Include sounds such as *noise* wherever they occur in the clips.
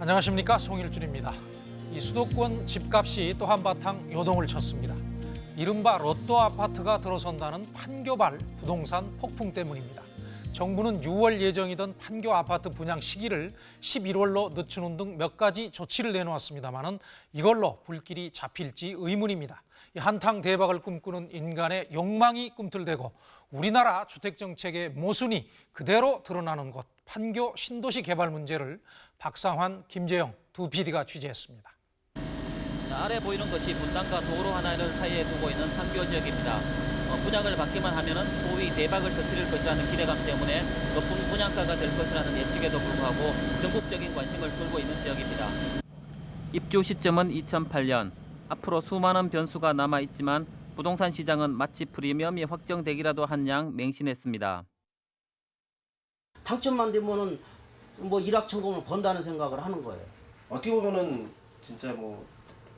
안녕하십니까 송일준입니다. 이 수도권 집값이 또 한바탕 요동을 쳤습니다. 이른바 로또 아파트가 들어선다는 판교발 부동산 폭풍 때문입니다. 정부는 6월 예정이던 판교 아파트 분양 시기를 11월로 늦추는 등 몇 가지 조치를 내놓았습니다마는 이걸로 불길이 잡힐지 의문입니다. 이 한탕 대박을 꿈꾸는 인간의 욕망이 꿈틀대고 우리나라 주택 정책의 모순이 그대로 드러나는 곳 판교 신도시 개발 문제를 박상환, 김재영 두 PD가 취재했습니다. 자, 아래 보이는 것이 분당과 도로 하나를 사이에 두고 있는 판교 지역입니다. 어, 분양을 받기만 하면은 소위 대박을 터뜨릴 것이라는 기대감 때문에 높은 분양가가 될 것이라는 예측에도 불구하고 전국적인 관심을 끌고 있는 지역입니다. 입주 시점은 2008년. 앞으로 수많은 변수가 남아 있지만 부동산 시장은 마치 프리미엄이 확정되기라도 한 양 맹신했습니다. 당첨만 되면은 뭐 일확천금을 번다는 생각을 하는 거예요. 어떻게 보면은 진짜 뭐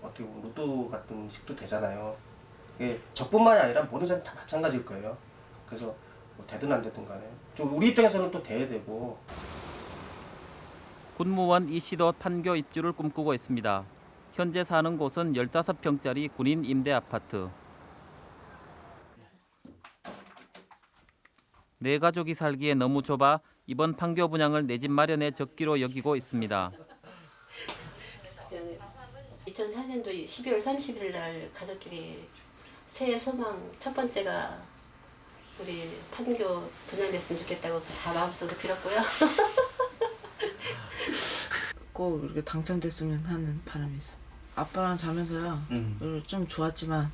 어떻게 보면 로또 같은 식도 되잖아요. 이게 저뿐만이 아니라 모든 사람 다 마찬가지일 거예요. 그래서 뭐 되든 안 되든 간에 좀 우리 입장에서는 또 돼야 되고 군무원 이 씨도 판교 입주를 꿈꾸고 있습니다. 현재 사는 곳은 15평짜리 군인 임대 아파트. 네 가족이 살기에 너무 좁아 이번 판교 분양을 내 집 마련의 적기로 여기고 있습니다. 2004년도 12월 30일 날 가족끼리 새해 소망 첫 번째가 우리 판교 분양됐으면 좋겠다고 다 마음속으로 빌었고요. *laughs* 꼭 이렇게 당첨됐으면 하는 바람이 있어. 아빠랑 자면서요. 음. 좀 좋았지만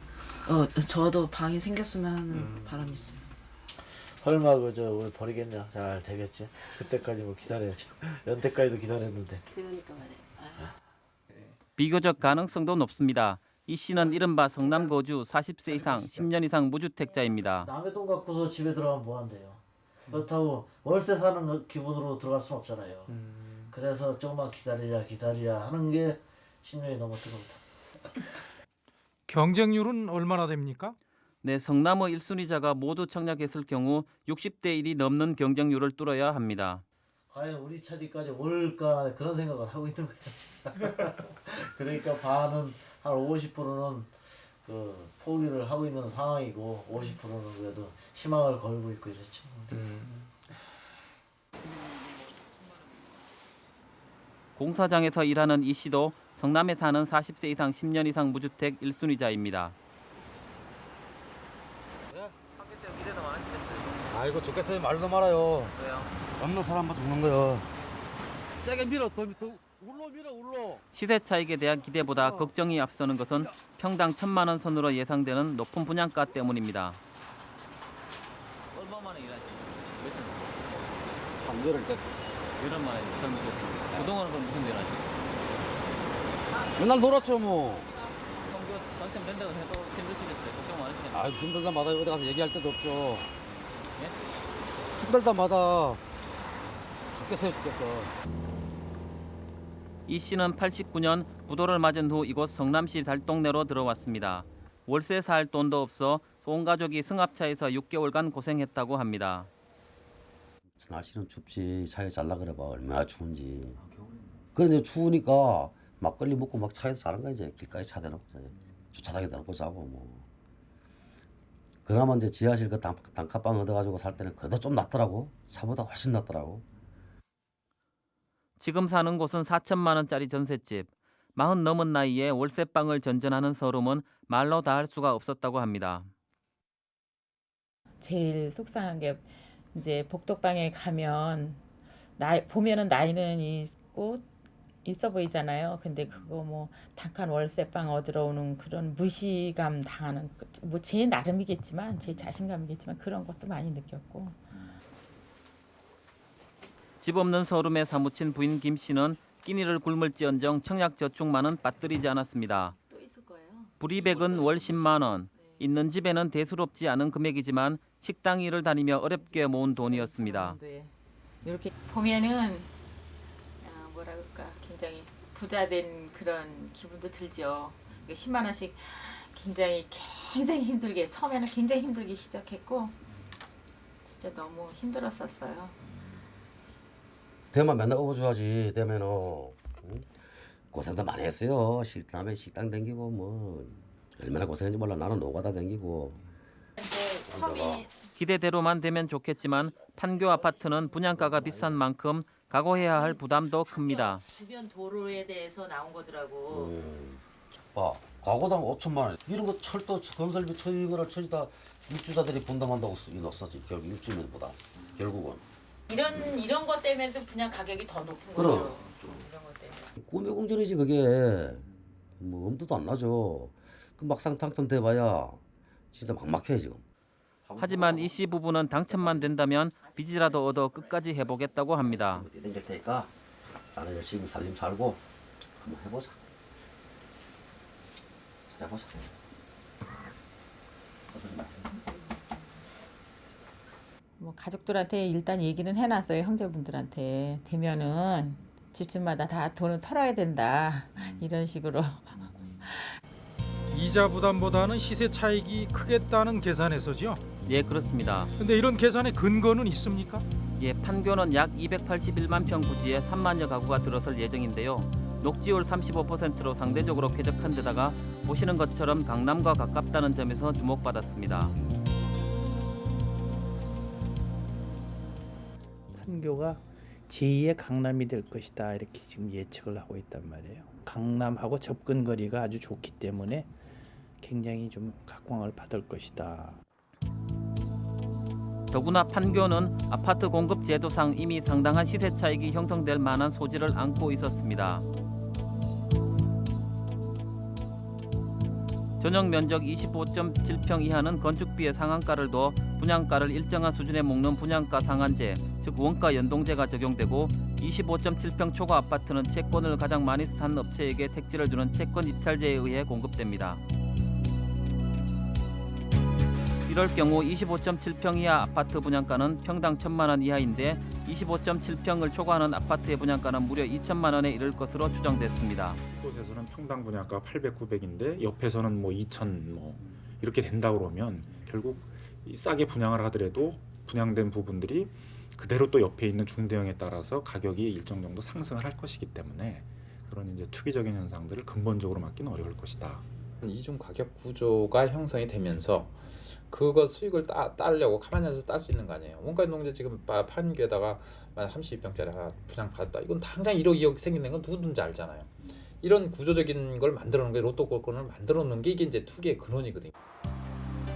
어 저도 방이 생겼으면 하는 바람이 있어요. 설마 그저 왜 버리겠냐 잘 되겠지 그때까지 뭐 기다려야지 연태까지도 기다렸는데 그러니까 말이에요. 아. 비교적 가능성도 높습니다. 이 씨는 이른바 성남 거주 40세 이상 10년 이상 무주택자입니다. 남의 돈 갖고서 집에 들어가면 뭐 한대요 그렇다고 월세 사는 거 기분으로 들어갈 순 없잖아요 그래서 조금만 기다리자 기다리자 하는 게 10년이 넘었던 겁니다 경쟁률은 얼마나 됩니까? 네, 성남의 1순위자가 모두 청약했을 경우 60대 1이 넘는 경쟁률을 뚫어야 합니다. 과연 우리 차지까지 올까 그런 생각을 하고 있는 거예요 *laughs* 그러니까 반은 한 50%는 그 포기를 하고 있는 상황이고 50%는 그래도 희망을 걸고 있고 이렇죠 공사장에서 일하는 이 씨도 성남에 사는 40세 이상 10년 이상 무주택 1순위자입니다. 아이고 좋겠어요 말도 말아요 왜요? 없는 사람만 죽는 거요 세게 밀어 더, 더 울러 밀어 울러 시세 차익에 대한 기대보다 걱정이 앞서는 것은 평당 천만 원 선으로 예상되는 높은 분양가 때문입니다. 얼마 만에 일하세요? 한 열흘 때 몇년 만에 그동안은 그럼 무슨 일 하시죠? 맨날 놀았죠 뭐 당첨된다고 해도 힘드시겠어요? 걱정 많으시겠네요. 아이 힘들다마다 어디 가서 얘기할 데도 없죠 예? 힘들다마다 죽겠어요 죽겠어. 이 씨는 89년 부도를 맞은 후 이곳 성남시 달동네로 들어왔습니다. 월세 살 돈도 없어 온 가족이 승합차에서 6개월간 고생했다고 합니다. 날씨는 춥지. 차에 잘라 그래봐. 얼마나 추운지. 그런데 추우니까 막걸리 먹고 막 차에서 자는 거야 이제. 길가에 차 대놓고 주차장에 대놓고 자고 뭐 그나마 이제 지하실 그 단, 단칸방 얻어가지고 살 때는 그래도 좀 낫더라고 차보다 훨씬 낫더라고 지금 사는 곳은 4천만 원짜리 전셋집. 마흔 넘은 나이에 월세방을 전전하는 서름은 말로 다 할 수가 없었다고 합니다. 제일 속상한 게 이제 복덕방에 가면 나이 보면은 나이는 있고 있어 보이잖아요. 근데 그거 뭐 단칸 월세방 얻으러 오는 그런 무시감 당하는 뭐 제 나름이겠지만 제 자신감이겠지만 그런 것도 많이 느꼈고 집 없는 서름에 사무친 부인 김 씨는 끼니를 굶을지언정 청약저축만은 빠뜨리지 않았습니다. 불이백은 월 10만 원. 있는 집에는 대수롭지 않은 금액이지만 식당 일을 다니며 어렵게 모은 돈이었습니다. 이렇게 보면은 아, 뭐라 그럴까 굉장히 부자된 그런 기분도 들죠. 10만 원씩 굉장히 굉장히 힘들게 처음에는 굉장히 힘들게 시작했고 진짜 너무 힘들었었어요. 되면 맨날 업어줘야지 되면은 응? 고생도 많이 했어요. 식당에 식당 댕기고 뭐 얼마나 고생했는지 몰라. 나는 노가다 댕기고. 섬이 기대대로만 되면 좋겠지만 판교 아파트는 분양가가 비싼 만큼 각오해야 할 부담도 큽니다. 주변 도로에 대해서 나온 거더라고. 음, 봐, 가구당 5천만 원. 이런 거 철도 건설비 처리거나 처리 다 입주자들이 분담한다고 넣었지. 결국 입주민보다 결국은. 이런 이런 것 때문에 도 분양 가격이 더 높은 그럼. 거죠. 이런 것 때문에. 꿈의 공전이지 그게. 뭐 엄두도 안 나죠. 그 막상 당첨돼봐야 진짜 막막해 지금. 하지만 이 씨 부부는 당첨만 된다면 빚이라도 얻어 끝까지 해보겠다고 합니다. 땡길 테니까 자네 열심히 살림 살고 한번 해보자. 잘 해보자. 뭐 가족들한테 일단 얘기는 해놨어요 형제분들한테 되면은 집집마다 다 돈을 털어야 된다 이런 식으로 이자 부담보다는 시세 차익이 크겠다는 계산에서죠. 예, 그렇습니다. 근데 이런 계산의 근거는 있습니까? 예, 판교는 약 281만 평 부지에 3만여 가구가 들어설 예정인데요. 녹지율 35%로 상대적으로 쾌적한 데다가 보시는 것처럼 강남과 가깝다는 점에서 주목받았습니다. 판교가 제2의 강남이 될 것이다 이렇게 지금 예측을 하고 있단 말이에요. 강남하고 접근 거리가 아주 좋기 때문에 굉장히 좀 각광을 받을 것이다. 더구나 판교는 아파트 공급 제도상 이미 상당한 시세 차익이 형성될 만한 소지를 안고 있었습니다. 전용 면적 25.7평 이하는 건축비의 상한가를 둬 분양가를 일정한 수준에 묶는 분양가 상한제, 즉 원가 연동제가 적용되고 25.7평 초과 아파트는 채권을 가장 많이 산 업체에게 택지를 주는 채권 입찰제에 의해 공급됩니다. 이럴 경우 25.7평 이하 아파트 분양가는 평당 1천만 원 이하인데 25.7평을 초과하는 아파트의 분양가는 무려 2천만 원에 이를 것으로 추정됐습니다. 곳에서는 평당 분양가 800, 900인데 옆에서는 뭐 2천 뭐 이렇게 된다 그러면 결국 이 싸게 분양을 하더라도 분양된 부분들이 그대로 또 옆에 있는 중대형에 따라서 가격이 일정 정도 상승을 할 것이기 때문에 그런 이제 투기적인 현상들을 근본적으로 막기는 어려울 것이다. 이중 가격 구조가 형성이 되면서 그거 수익을 따, 따려고 가만히 앉아서 딸 수 있는 거 아니에요. 원가 농제 지금 파- 판교에다가 만약 32평짜리 하나 분양 받았다. 이건 당장 1억 2억 생기는 건 누구든지 알잖아요. 이런 구조적인 걸 만들어 놓은 게 로또 골권을 만들어 놓은 게 이게 이제 투기의 근원이거든요.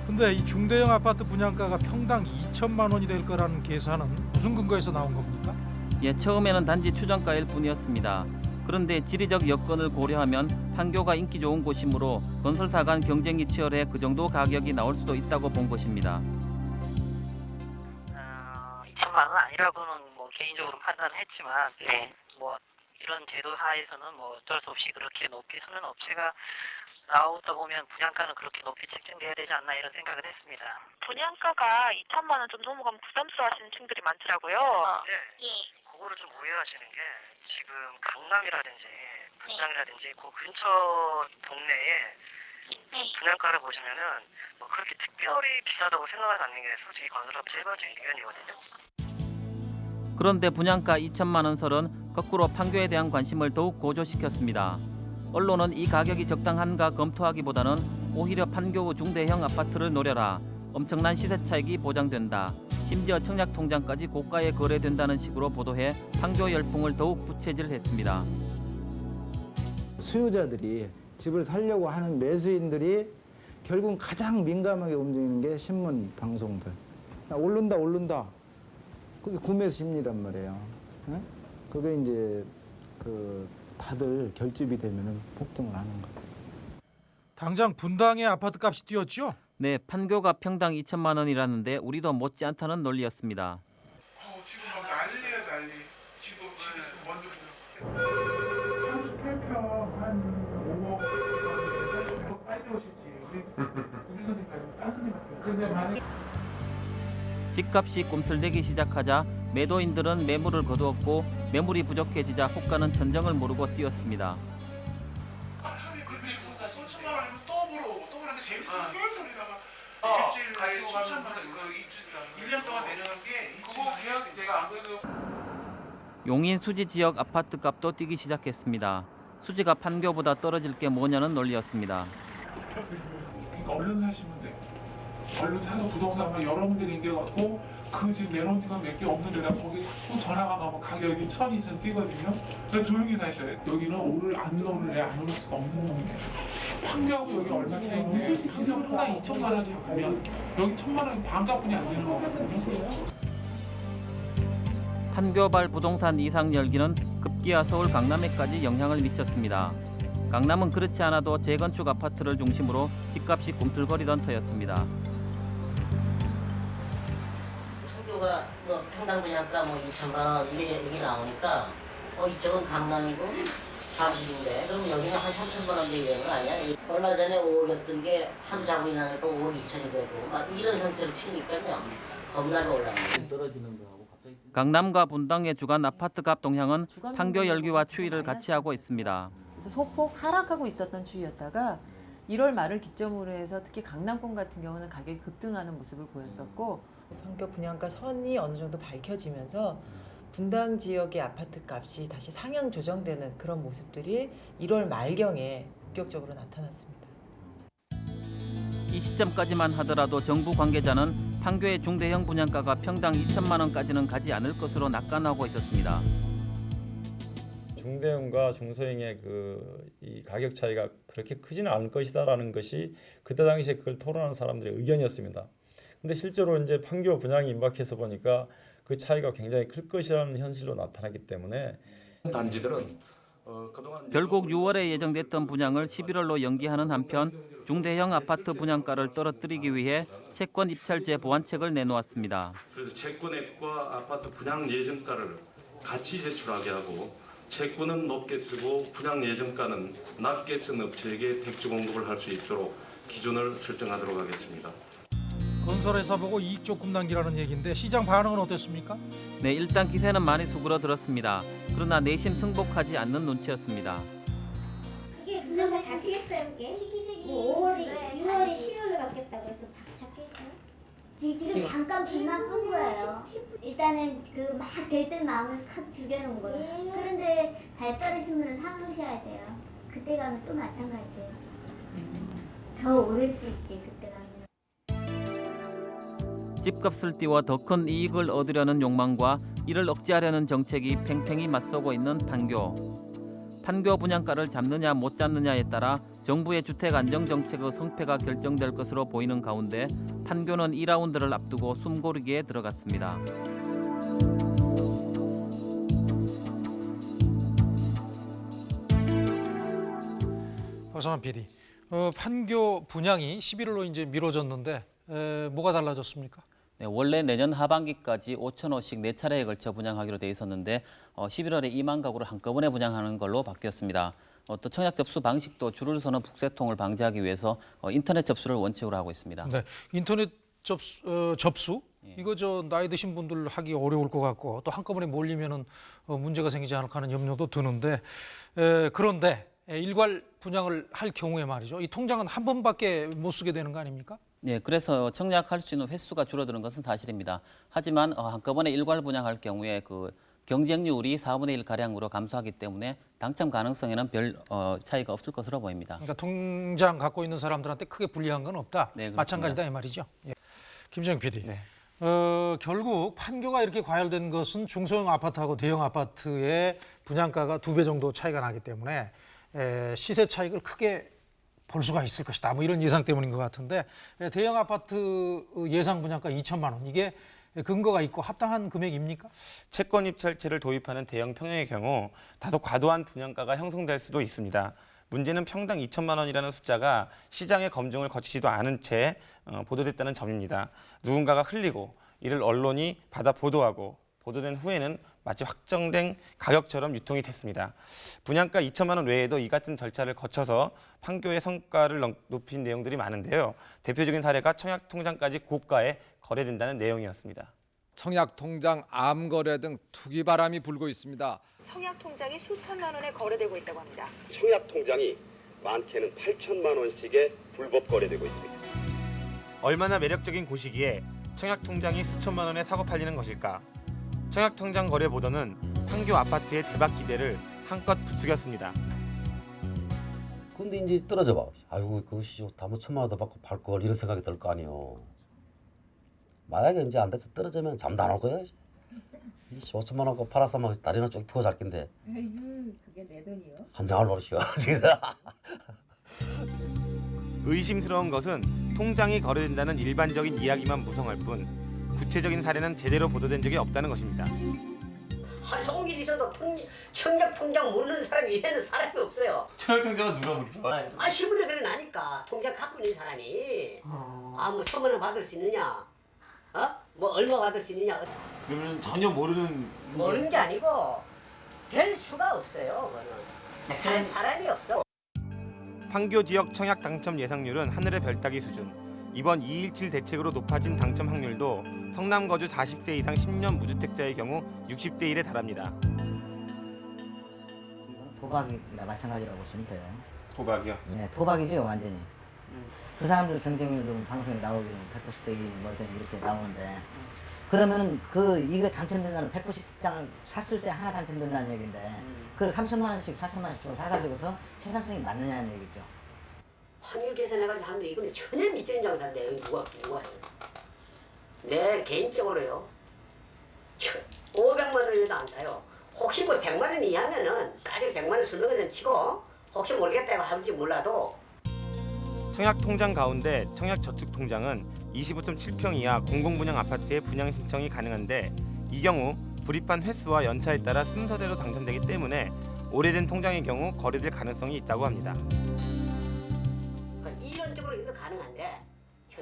근데 이 중대형 아파트 분양가가 평당 2천만 원이 될 거라는 계산은 무슨 근거에서 나온 겁니까? 예, 처음에는 단지 추정가일 뿐이었습니다. 그런데 지리적 여건을 고려하면 판교가 인기 좋은 곳이므로 건설사 간 경쟁이 치열해 그 정도 가격이 나올 수도 있다고 본 것입니다. 2천만 원 아니라고는 뭐 개인적으로 판단을 했지만 네. 뭐 이런 제도 하에서는 뭐 어쩔 수 없이 그렇게 높게 서는 업체가 나오다 보면 분양가는 그렇게 높게 책정돼야 되지 않나 이런 생각을 했습니다. 분양가가 2천만 원 좀 넘어가면 부담스러워하시는 층들이 많더라고요. 네. 그거를 좀 오해하시는 게 지금 강남이라든지 분당이라든지 그 근처 동네에 분양가를 보시면은 뭐 그렇게 특별히 비싸다고 생각하지 않는 게 솔직히 건설업체 일반적인 의견이거든요. 그런데 분양가 2천만 원 설은 거꾸로 판교에 대한 관심을 더욱 고조시켰습니다. 언론은 이 가격이 적당한가 검토하기보다는 오히려 판교 중대형 아파트를 노려라. 엄청난 시세 차익이 보장된다. 심지어 청약 통장까지 고가에 거래된다는 식으로 보도해 판교 열풍을 더욱 부채질했습니다. 수요자들이 집을 살려고 하는 매수인들이 결국 가장 민감하게 움직이는 게 신문 방송들. 야, 오른다 오른다. 그게 구매 심리란 말이에요. 예? 그게 이제 그 다들 결집이 되면은 폭등을 하는 거예요. 당장 분당의 아파트 값이 뛰었죠? 네, 판교가 평당 2천만 원이라는데 우리도 못지않다는 논리였습니다. 지금 막 난리예요 난리. 지금 집 있으면 먼저 38평 한 5억 빨리 오실지 우리 우리 손님 말고 딴 손님 할게요. 근데 만약 집값이 꿈틀대기 시작하자 매도인들은 매물을 거두었고 매물이 부족해지자 호가는 천정을 모르고 뛰었습니다. 1년 동안 내려간 게 용인 수지 지역 아파트 값도 뛰기 시작했습니다. 수지가 판교보다 떨어질 게 뭐냐는 논리였습니다. 그러니까 얼른 사시면 돼. 얼른 사서 부동산만 여러 군데 댕겨갖고 그집 내놓은 집은 몇개 없는데다 거기 자꾸 전화가 가면 가격이 천이 좀 뛰거든요. 그래서 조용히 사셔야 돼. 여기는 오를 안 오를래 안 오를 수가 없는 동네. 판교하고 여기 얼마 차이인데 판교 평당 2천만 원 잡으면 여기 천만 원이 반값뿐이 안 되는 거거든요. 판교발 부동산 이상 열기는 급기야 서울 강남에까지 영향을 미쳤습니다. 강남은 그렇지 않아도 재건축 아파트를 중심으로 집값이 꿈틀거리던 터였습니다. 판교가 뭐 평당 분양가 뭐 2천만 원 이게 이게 나오니까 어 이쪽은 강남이고 잠실인데 그럼 여기는 한 3천만 원 되는 거 아니야? 얼마 전에 5억이었던 게 하루 자고 일어나니까 5억 2천이 되고 막 이런 형태로 튀니까요 겁나게 올라가요. 떨어지는 갑자기 강남과 분당의 주간 아파트값 동향은 판교 열기와 추이를 같이 하고 있습니다. 그래서 소폭 하락하고 있었던 추이였다가 1월 말을 기점으로 해서 특히 강남권 같은 경우는 가격이 급등하는 모습을 보였었고 판교 분양가 선이 어느 정도 밝혀지면서 분당 지역의 아파트 값이 다시 상향 조정되는 그런 모습들이 1월 말경에 본격적으로 나타났습니다. 이 시점까지만 하더라도 정부 관계자는 판교의 중대형 분양가가 평당 2천만 원까지는 가지 않을 것으로 낙관하고 있었습니다. 중대형과 중소형의 그 이 가격 차이가 그렇게 크지는 않을 것이다라는 것이 그때 당시에 그걸 토론하는 사람들의 의견이었습니다. 근데 실제로 이제 판교 분양이 임박해서 보니까 그 차이가 굉장히 클 것이라는 현실로 나타나기 때문에 단지들은 어, 그동안 결국 6월에 예정됐던 분양을 11월로 연기하는 한편 중대형 아파트 분양가를 떨어뜨리기 위해 채권 입찰제 보완책을 내놓았습니다. 그래서 채권액과 아파트 분양 예정가를 같이 제출하게 하고 채권은 높게 쓰고 분양 예정가는 낮게 쓴 업체에게 택지 공급을 할 수 있도록 기준을 설정하도록 하겠습니다. 건설회사 보고 이익 조금 남기라는 얘기인데 시장 반응은 어땠습니까? 네, 일단 기세는 많이 수그러들었습니다. 그러나 내심 승복하지 않는 눈치였습니다. 그게 분양가 잡히겠어요 그게? 시기적이 뭐 5월이 6월이 10월로 바뀌었다고 해서 잡혔어요? 지금, 지금 잠깐 빛만 끈 거예요 일단은 그막될듯 마음을 확 죽여놓은 거예요 그런데 발 떨어진 분은 사놓으셔야 돼요 그때 가면 또 마찬가지예요 더 오를 수 있지 그때 집값을 띄워 더 큰 이익을 얻으려는 욕망과 이를 억제하려는 정책이 팽팽히 맞서고 있는 판교. 판교 분양가를 잡느냐 못 잡느냐에 따라 정부의 주택 안정 정책의 성패가 결정될 것으로 보이는 가운데 판교는 2라운드를 앞두고 숨고르기에 들어갔습니다. 허선한 PD, 어, 판교 분양이 11월로 이제 미뤄졌는데 에, 뭐가 달라졌습니까? 네, 원래 내년 하반기까지 5천 호씩 네 차례에 걸쳐 분양하기로 돼 있었는데 어, 11월에 2만 가구를 한꺼번에 분양하는 걸로 바뀌었습니다. 어, 또 청약 접수 방식도 줄을 서는 북새통을 방지하기 위해서 어, 인터넷 접수를 원칙으로 하고 있습니다. 네, 인터넷 접수, 어, 접수 이거 저 나이 드신 분들 하기 어려울 것 같고 또 한꺼번에 몰리면은 어, 문제가 생기지 않을까 하는 염려도 드는데 에, 그런데 에, 일괄 분양을 할 경우에 말이죠. 이 통장은 한 번밖에 못 쓰게 되는 거 아닙니까? 네, 그래서 청약할 수 있는 횟수가 줄어드는 것은 사실입니다. 하지만 어, 한꺼번에 일괄 분양할 경우에 그 경쟁률이 4분의 1 가량으로 감소하기 때문에 당첨 가능성에는 별 어, 차이가 없을 것으로 보입니다. 그러니까 통장 갖고 있는 사람들한테 크게 불리한 건 없다. 네. 마찬가지다 이 말이죠. 예. 김정 PD. 어, 결국 판교가 이렇게 과열된 것은 중소형 아파트하고 대형 아파트의 분양가가 두 배 정도 차이가 나기 때문에 에, 시세 차익을 크게 볼 수가 있을 것이다. 뭐 이런 예상 때문인 것 같은데 에, 대형 아파트 예상 분양가 2천만 원 이게 근거가 있고 합당한 금액입니까? 채권 입찰제를 도입하는 대형 평형의 경우 다소 과도한 분양가가 형성될 수도 있습니다. 문제는 평당 2천만 원이라는 숫자가 시장의 검증을 거치지도 않은 채 어, 보도됐다는 점입니다. 누군가가 흘리고 이를 언론이 받아 보도하고 보도된 후에는 마치 확정된 가격처럼 유통이 됐습니다. 분양가 2천만 원 외에도 이 같은 절차를 거쳐서 판교의 성과를 넘- 높인 내용들이 많은데요. 대표적인 사례가 청약통장까지 고가에 거래된다는 내용이었습니다. 청약 통장 암 거래 등 투기 바람이 불고 있습니다. 청약 통장이 수천만 원에 거래되고 있다고 합니다. 청약 통장이 많게는 8천만 원씩에 불법 거래되고 있습니다. 얼마나 매력적인 곳이기에 청약통장이 수천만 원에 사고 팔리는 것일까? 청약통장 거래 보도는 판교 아파트의 대박 기대를 한껏 부추겼습니다. 근데 이제 떨어져 봐. 아이고 그것이 다뭐 천만 원더 받고 팔 걸 이런 생각이 들 거 아니요. 만약에 이제 안 돼서 떨어지면 잠도 안올 거야. 이 5천만 원거 팔았으면 다리나 쭉 펴고 잘 건데 그게 내 돈이요? 한 장을 버리시오. *laughs* 의심스러운 것은 통장이 거래된다는 일반적인 이야기만 무성할 뿐 구체적인 사례는 제대로 보도된 적이 없다는 것입니다. 한 송길 있어도 통, 청약 통장 모르는 사람이 얘는 사람이 없어요. 청약 통장은 누가 모르죠? 아 신문에 그래 나니까 통장 갖고 있는 사람이 아뭐 천만 원 받을 수 있느냐, 어? 뭐 얼마 받을 수 있느냐 그러면 전혀 모르는 모르는 게 아니고 될 수가 없어요. 그거는 할 사람이 없어. 판교 지역 청약 당첨 예상률은 하늘의 별따기 수준. 이번 217 대책으로 높아진 당첨 확률도 성남 거주 40세 이상 10년 무주택자의 경우 60대 1에 달합니다. 도박이나 마찬가지라고 보시면 돼요. 도박이요? 네, 도박이죠 완전히. 그 사람들 경쟁률도 방송에 나오기는 190대 1뭐 이렇게 나오는데 그러면은 그 이거 당첨된다는 190장을 샀을 때 하나 당첨된다는 얘기인데 그 3천만 원씩 4천만 원씩 주고 사가지고서 생산성이 맞느냐는 얘기죠. 확률 계산해가지고 하는데 이거는 전혀 미치는 장사인데 이거 누가 누가 해요? 내 개인적으로요. 500만 원이라도 안 사요. 혹시 뭐 100만 원 이하면은 까지 100만 원 쓰는 것은 치고 혹시 모르겠다고 할지 몰라도 청약 통장 가운데 청약 저축 통장은 25.7평 이하 공공분양 아파트의 분양 신청이 가능한데 이 경우 불입한 횟수와 연차에 따라 순서대로 당첨되기 때문에 오래된 통장의 경우 거래될 가능성이 있다고 합니다.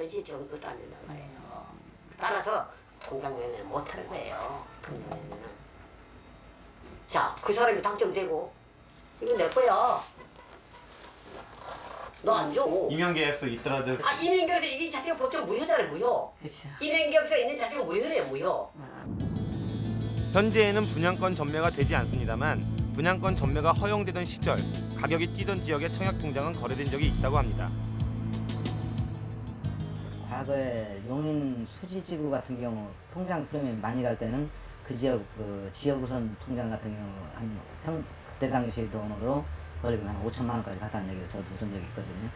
현실적으로 그것도 안 된단 말이에요. 따라서 통장 매매는 못하는 거예요. 통장 매매는. 자, 그 사람이 당첨되고 이거 내 거야. 너 안 줘. 임용 계약서 있더라도 아 이민경에서 이게 자체가 법적 무효잖아요 무효. 이민경에서 있는 자체가 무효예요 무효. 현재에는 분양권 전매가 되지 않습니다만 분양권 전매가 허용되던 시절 가격이 뛰던 지역의 청약 통장은 거래된 적이 있다고 합니다. 과거에 용인 수지지구 같은 경우 통장 프리미엄 많이 갈 때는 그 지역 그 지역 우선 통장 같은 경우 한 평 그때 당시 돈으로 거의 한 5천만 원까지 갔다는 얘기를 저도 들은 적이 있거든요.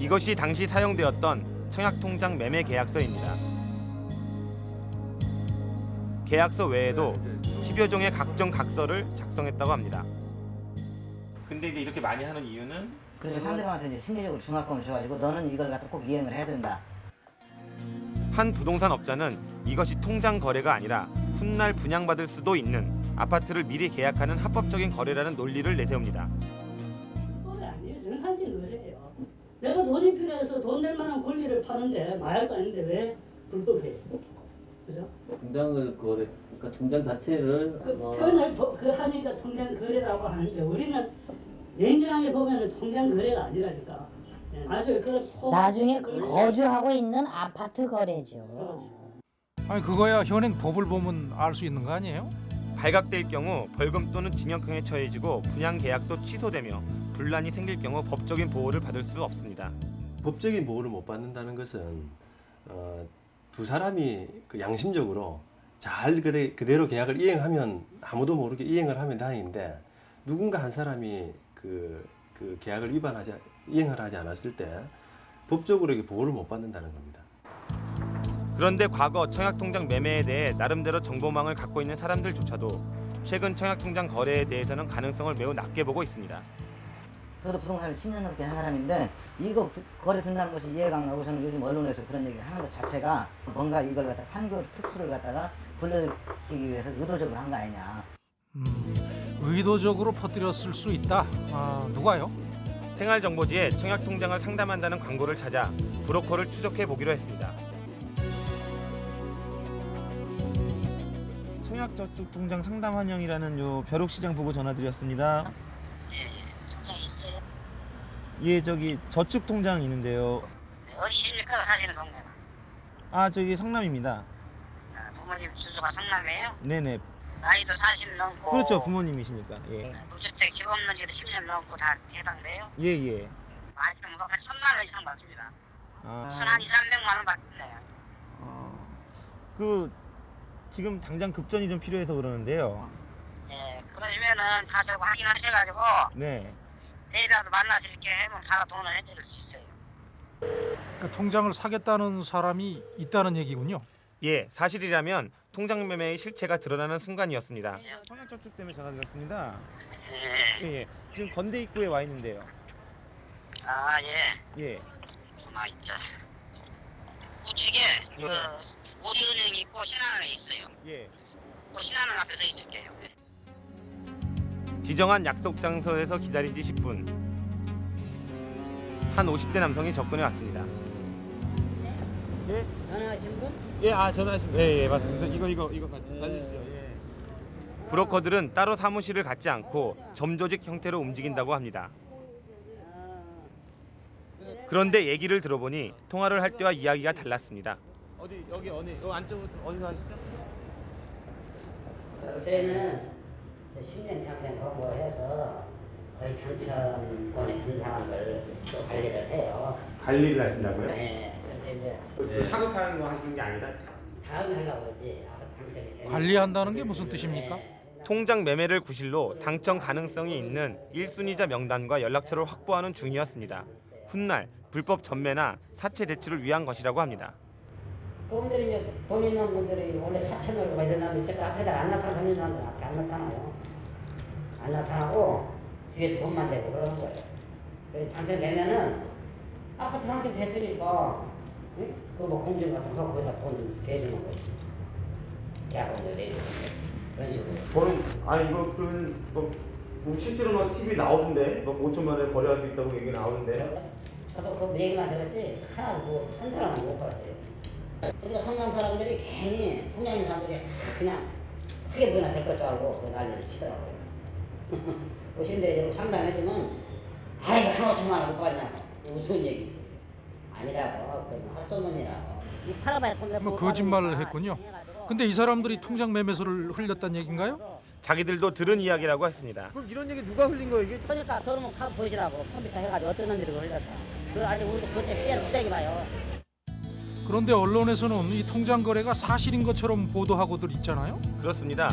이것이 당시 사용되었던 청약 통장 매매 계약서입니다. 계약서 외에도 10여 종의 각종 각서를 작성했다고 합니다. 근데 이제 이렇게 많이 하는 이유는 그래서 상대방한테 이제 심리적으로 중압감을 줘가지고 너는 이걸 갖다 꼭 이행을 해야 된다. 한 부동산 업자는 이것이 통장 거래가 아니라 훗날 분양받을 수도 있는 아파트를 미리 계약하는 합법적인 거래라는 논리를 내세웁니다. 거래 아니에요. 정상적인 거래예요. 내가 돈이 필요해서 돈 낼 만한 권리를 파는데 마약도 아닌데 왜 불법해요? 그죠? 통장을 거래, 그러니까 통장 자체를 그 표현을 도- 그 하니까 통장 거래라고 하는데 우리는 냉정하게 보면은 통장 거래가 아니라니까. 예, 그 나중에 거주하고 있는 아파트 거래죠. 아니 그거야 현행 법을 보면 알 수 있는 거 아니에요? 발각될 경우 벌금 또는 징역형에 처해지고 분양 계약도 취소되며 분란이 생길 경우 법적인 보호를 받을 수 없습니다. 법적인 보호를 못 받는다는 것은 어, 두 사람이 그 양심적으로 잘 그대, 그대로 계약을 이행하면 아무도 모르게 이행을 하면 다행인데 누군가 한 사람이 그, 그 계약을 위반하지 이행을 하지 않았을 때 법적으로 이게 보호를 못 받는다는 겁니다. 그런데 과거 청약통장 매매에 대해 나름대로 정보망을 갖고 있는 사람들조차도 최근 청약통장 거래에 대해서는 가능성을 매우 낮게 보고 있습니다. 저도 부동산을 10년 넘게 한 사람인데 이거 부- 거래 된다는 것이 이해가 안 가고 저는 요즘 언론에서 그런 얘기를 하는 것 자체가 뭔가 이걸 갖다 판교 특수를 갖다가 불러일으키기 위해서 의도적으로 한 거 아니냐. 의도적으로 퍼뜨렸을 수 있다. 아, 누가요? 생활정보지에 청약통장을 상담한다는 광고를 찾아 브로커를 추적해 보기로 했습니다. 청약저축통장 상담 환영이라는 요 벼룩시장 보고 전화드렸습니다. 예, 저기 저축통장 있는데요. 어디십니까 사시는 동네? 아, 저기 성남입니다. 부모님 주소가 성남이에요? 네네. 나이도 40 넘고 그렇죠, 부모님이시니까. 예. 무주택 집 없는 지도 10년 넘고 다 해당돼요? 예, 예. 아직은 뭐한 천만 원 이상 받습니다. 아, 한 2, 300만 원 받던데요. 그 지금 당장 급전이 좀 필요해서 그러는데요. 예, 그러면은 가서 확인하셔가지고 네. 내일이라도 만나실게 하면 바로 돈을 해드릴 수 있어요. 그 통장을 사겠다는 사람이 있다는 얘기군요. 예, 사실이라면 통장 매매의 실체가 드러나는 순간이었습니다. 통장 접촉 때문에 전화 드렸습니다. 예, 예. 지금 건대 입구에 와 있는데요. 아, 예. 예. 아, 있자. 우측에 그 우리은행이 있고 신한은행 있어요. 예. 그 신한은행 앞에서 있을게요. 지정한 약속 장소에서 기다린 지 10분. 한 50대 남성이 접근해 왔습니다. 예? 전화하신 분? 예, 아 전화하신 예, 예, 맞습니다. 이거 이거 이거 가지시죠. 예. 브로커들은 따로 사무실을 갖지 않고 점조직 형태로 움직인다고 합니다. 그런데 얘기를 들어보니 통화를 할 때와 이야기가 달랐습니다. 어디 여기 어디 여 안쪽으로 어디서 하시죠? 저희는 10년 상태 공부해서 거의 평천권에 분산한 걸또 관리를 해요. 관리를 하신다고요? 네. 이제 사급하는 거 하시는 게 아니라 다음에 하려고 당첨이 되면. 관리한다는 게 무슨 뜻입니까? 통장 매매를 구실로 당첨 가능성이 있는 1순위자 명단과 연락처를 확보하는 중이었습니다. 훗날 불법 전매나 사채 대출을 위한 것이라고 합니다. 그분들이 이제 돈 있는 분들이 원래 받은 사람들 이쪽 앞에다 안 나타나는 사람들 앞에 안 나타나요. 안 나타나고 뒤에서 돈만 대고 그러는 거예요. 당첨되면은 아파트 당첨됐으니까 응? 그뭐 공증 같은 거 거기다 돈 대주는 거지. 계약금도 내주는 거 그런 식으로. 저는 아 이거 그러면 뭐 우리 실제로 막 TV 나오던데 막 5천만 원에 거래할 수 있다고 얘기 나오는데 저도 그 얘기만 들었지 하나도 뭐 한 사람은 못 봤어요. 그러니까 성남 사람들이 괜히 통장 있는 사람들이 그냥 크게 보이나 될 것 줄 알고 그 난리를 치더라고요. *laughs* 오신데 상담해주면 아이고 한 5천만 원 못 받냐고 무슨 얘기지. 아니라고 돈을 뭐 거짓말을 했군요. 근데 이 사람들이 통장 매매서를 흘렸다는 얘기인가요? 자기들도 들은 이야기라고 했습니다. 그럼 이런 얘기 누가 흘린 거예요 이게? 그러니까 그러면 가 보시라고 컴퓨터 해가지고 어떤 놈들이 흘렸다. 그 아직 우리도 그때 피해를 못되게 봐요. 그런데 언론에서는 이 통장 거래가 사실인 것처럼 보도하고들 있잖아요. 그렇습니다.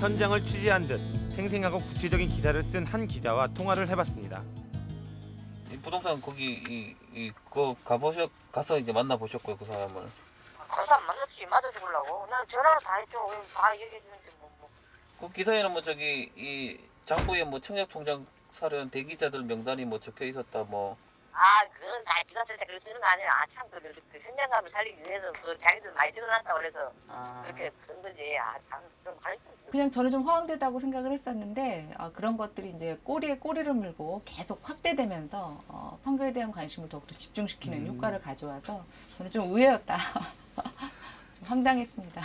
현장을 취재한 듯 생생하고 구체적인 기사를 쓴 한 기자와 통화를 해봤습니다. 이 부동산 거기 이, 이 그거 가보셨 가서 이제 만나 보셨고요 그 사람을 거기서 안 만났지. 맞아 죽으려고. 난 전화로 다 했죠. 다 얘기해 주는지 뭐. 뭐. 그 기사에는 뭐 저기 이 장부에 뭐 청약 통장 사려는 대기자들 명단이 뭐 적혀 있었다 뭐 아, 그건 다 쓸때 그렇게 쓰는 거 아니야. 아, 참, 그, 그, 그 현장감을 살리기 위해서 그 자기들 많이 찍어놨다고 그래서 그렇게 쓴 거지. 아, 참, 좀 가르쳐. 그냥 저는 좀 허황되다고 생각을 했었는데 아, 그런 것들이 이제 꼬리에 꼬리를 물고 계속 확대되면서 어, 판교에 대한 관심을 더욱더 집중시키는 효과를 가져와서 저는 좀 의외였다. *laughs* 좀 황당했습니다.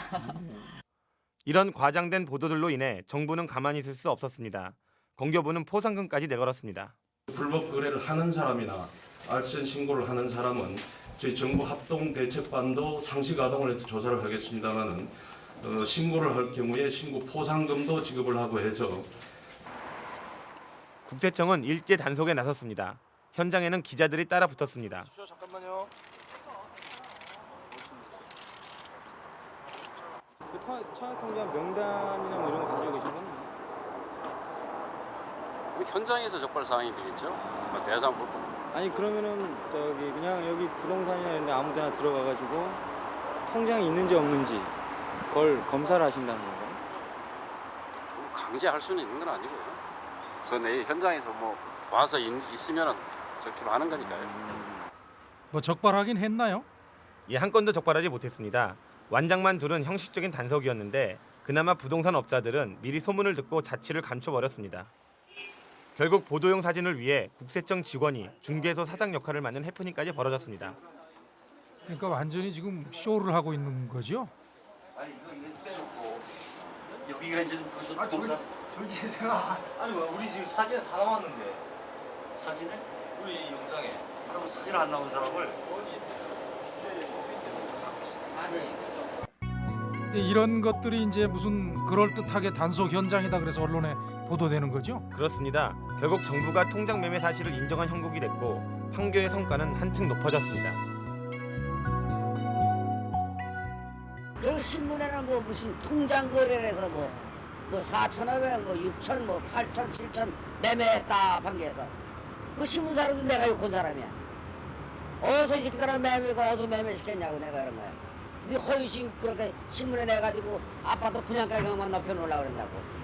이런 과장된 보도들로 인해 정부는 가만히 있을 수 없었습니다. 공교부는 포상금까지 내걸었습니다. 불법 거래를 하는 사람이나 알선 신고를 하는 사람은 저희 정부 합동 대책반도 상시 가동을 해서 조사를 하겠습니다만은 어, 신고를 할 경우에 신고 포상금도 지급을 하고 해서 국세청은 일제 단속에 나섰습니다. 현장에는 기자들이 따라 붙었습니다. 잠깐만요. 그 청약 통장 명단이나 뭐 이런 거 가지고 계신 건 현장에서 적발 사항이 되겠죠. 뭐 대상 불법. 아니 그러면은 저기 그냥 여기 부동산이나 이런 데 아무 데나 들어가 가지고 통장이 있는지 없는지 그걸 검사를 하신다는 건가요? 강제할 수는 있는 건 아니고요. 그내 현장에서 뭐 와서 있, 있으면은 적출하는 거니까요. 뭐 적발하긴 했나요? 예, 한 건도 적발하지 못했습니다. 완장만 둘은 형식적인 단속이었는데 그나마 부동산 업자들은 미리 소문을 듣고 자취를 감춰버렸습니다. 결국 보도용 사진을 위해 국세청 직원이 중개소 사장 역할을 맡는 해프닝까지 벌어졌습니다. 그러니까 완전히 지금 쇼를 하고 있는 거죠. 아니 이거 이거 빼놓고 여기가 이제 무슨 아, 동사 졸지 제가 아니 왜 우리 지금 사진에 다 나왔는데 사진에 우리 영상에 그럼 사진 안 나온 사람을 근데 이런 것들이 이제 무슨 그럴듯하게 단속 현장이다 그래서 언론에 보도되는 거죠. 그렇습니다. 결국 정부가 통장 매매 사실을 인정한 형국이 됐고 판교의 성과는 한층 높아졌습니다. 그 신문에는 뭐 무슨 통장 거래해서 뭐, 뭐 4,500, 뭐 6천, 뭐 8천, 7천 매매했다 판교에서 그 신문 사람도 내가 욕한 사람이야. 어디서 이 집가라 매매고 어디 매매시켰냐고 내가 그런 거야. 네 허위신 그렇게 신문에 내가지고 아파트 분양가격만 높여놓으려고 그런다고.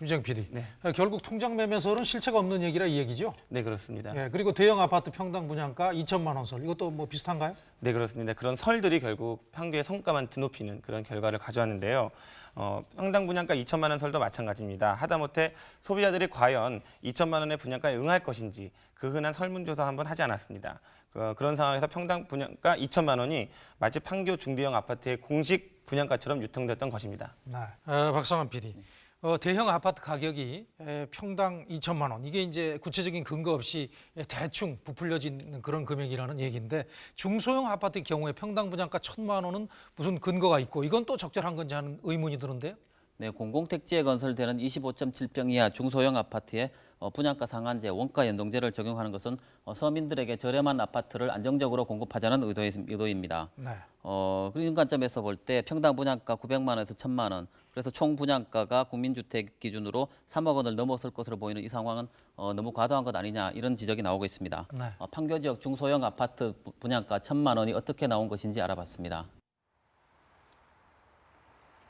김정 PD. 아, 결국 통장 매매설은 실체가 없는 얘기라 이 얘기죠? 네 그렇습니다. 예, 그리고 대형 아파트 평당 분양가 2천만 원 설. 이것도 뭐 비슷한가요? 네 그렇습니다. 그런 설들이 결국 판교의 성과만 드높이는 그런 결과를 가져왔는데요. 어, 평당 분양가 2천만 원 설도 마찬가지입니다. 하다못해 소비자들이 과연 2천만 원의 분양가에 응할 것인지 그 흔한 설문조사 한번 하지 않았습니다. 그, 그런 상황에서 평당 분양가 2천만 원이 마치 판교 중대형 아파트의 공식 분양가처럼 유통됐던 것입니다. 네. 어, 박성환 PD. 어, 대형 아파트 가격이 에, 평당 2천만 원. 이게 이제 구체적인 근거 없이 대충 부풀려지는 그런 금액이라는 얘기인데 중소형 아파트의 경우에 평당 분양가 1천만 원은 무슨 근거가 있고 이건 또 적절한 건지 하는 의문이 드는데요. 네, 공공택지에 건설되는 25.7평 이하 중소형 아파트에 어, 분양가 상한제, 원가 연동제를 적용하는 것은 어, 서민들에게 저렴한 아파트를 안정적으로 공급하자는 의도입니다. 네. 어, 그런 관점에서 볼 때 평당 분양가 900만 원에서 1000만 원, 그래서 총 분양가가 국민주택 기준으로 3억 원을 넘어설 것으로 보이는 이 상황은 어, 너무 과도한 것 아니냐 이런 지적이 나오고 있습니다. 네. 어, 판교 지역 중소형 아파트 부- 분양가 1000만 원이 어떻게 나온 것인지 알아봤습니다.